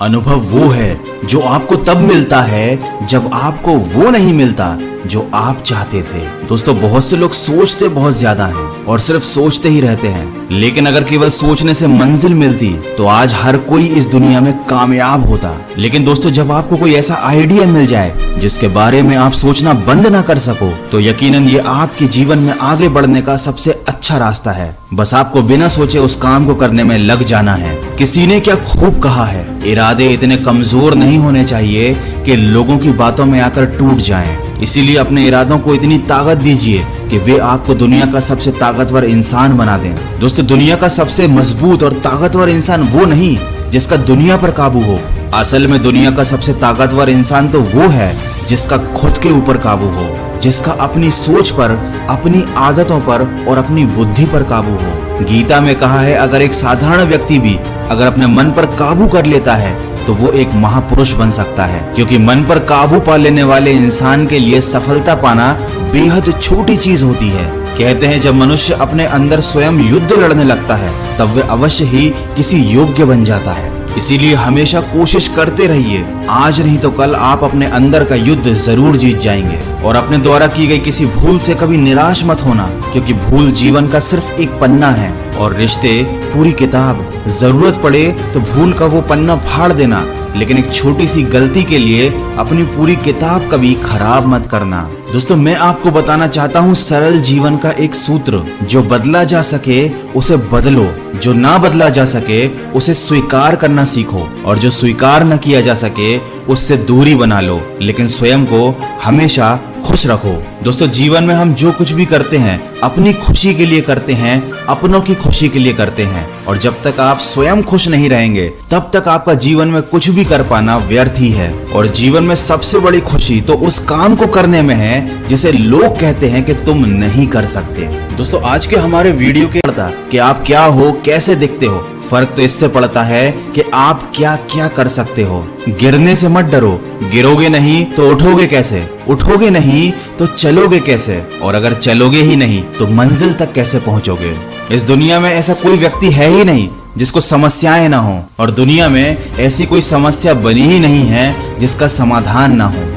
अनुभव वो है जो आपको तब मिलता है जब आपको वो नहीं मिलता जो आप चाहते थे। दोस्तों, बहुत से लोग सोचते बहुत ज़्यादा हैं और सिर्फ़ सोचते ही रहते हैं। लेकिन अगर केवल सोचने से मंजिल मिलती तो आज हर कोई इस दुनिया में कामयाब होता। लेकिन दोस्तों, जब आपको कोई ऐसा आइडिया मिल जाए जिसके बारे में आप सोचना बंद ना कर सको तो यकीनन ये आपके जीवन में आगे बढ़ने का सबसे अच्छा रास्ता है। बस आपको बिना सोचे उस काम को करने में लग जाना है। किसी ने क्या खूब कहा है? इरादे इतने कमज़ोर नहीं होने चाहिए कि लोगों की बातों में आकर टूट जाएँ। इसीलिए अपने इरादों को इतनी ताकत दीजिए कि वे आपको दुनिया का सबसे ताकतवर इंसान बना दें। दोस्तों, दुनिया का सबसे मज़बूत और ताकतवर इंसान वो नहीं जिसका दुनिया पर काबू हो। असल में दुनिया का सबसे ताकतवर इंसान तो वो है जिसका खुद के ऊपर काबू हो। जिसका अपनी सोच पर, अपनी आदतों पर और अपनी बुद्धि पर काबू हो। गीता में कहा है, अगर एक साधारण व्यक्ति भी अगर अपने मन पर काबू कर लेता है तो वो एक महापुरुष बन सकता है। क्योंकि मन पर काबू पा लेने वाले इंसान के लिए सफलता पाना बेहद छोटी चीज़ होती है। कहते हैं, जब मनुष्य अपने अंदर स्वयं युद्ध लड़ने लगता है, तब वे अवश्य ही किसी योग्य बन जाता है। इसीलिए हमेशा कोशिश करते रहिए। आज नहीं तो कल आप अपने अंदर का युद्ध ज़रूर जीत जाएँगे। और अपने द्वारा की गई किसी भूल से कभी निराश मत होना, क्योंकि भूल जीवन का सिर्फ़ एक पन्ना है। और रिश्ते, पूरी किताब। ज़रूरत पड़े तो भूल का वो पन्ना फाड़ देना, लेकिन एक छोटी सी गलती के लिए अपनी पूरी किताब कभी खराब मत करना। दोस्तों, मैं आपको बताना चाहता हूँ सरल जीवन का एक सूत्र, जो बदला जा सके, उसे बदलो। जो ना बदला जा सके, उसे स्वीकार करना सीखो, और जो स्वीकार न किया जा सके, उससे दूरी बना लो। लेकिन स्वयं को हमेशा खुश रखो दोस्तों, जीवन में हम जो कुछ भी करते हैं, अपनी खुशी के लिए करते हैं, अपनों की खुशी के लिए करते हैं। और जब तक आप स्वयं खुश नहीं रहेंगे, तब तक आपका जीवन में कुछ भी कर पाना व्यर्थ ही है। और जीवन में सबसे बड़ी खुशी तो उस काम को करने में है, जिसे लोग कहते हैं कि तुम नहीं कर सकते। दोस्तों, आज के हमारे वीडियो के कि आप क्या हो, कैसे दिखते हो फ़र्क तो इससे पड़ता है कि आप क्या क्या कर सकते हो। गिरने से मत डरो। गिरोगे नहीं तो उठोगे कैसे? उठोगे नहीं तो चलोगे कैसे? और अगर चलोगे ही नहीं तो मंजिल तक कैसे पहुंचोगे? इस दुनिया में ऐसा कोई व्यक्ति है ही नहीं, जिसको समस्याएँ ना हो। और दुनिया में ऐसी कोई समस्या बनी ही नहीं है जिसका समाधान ना हो।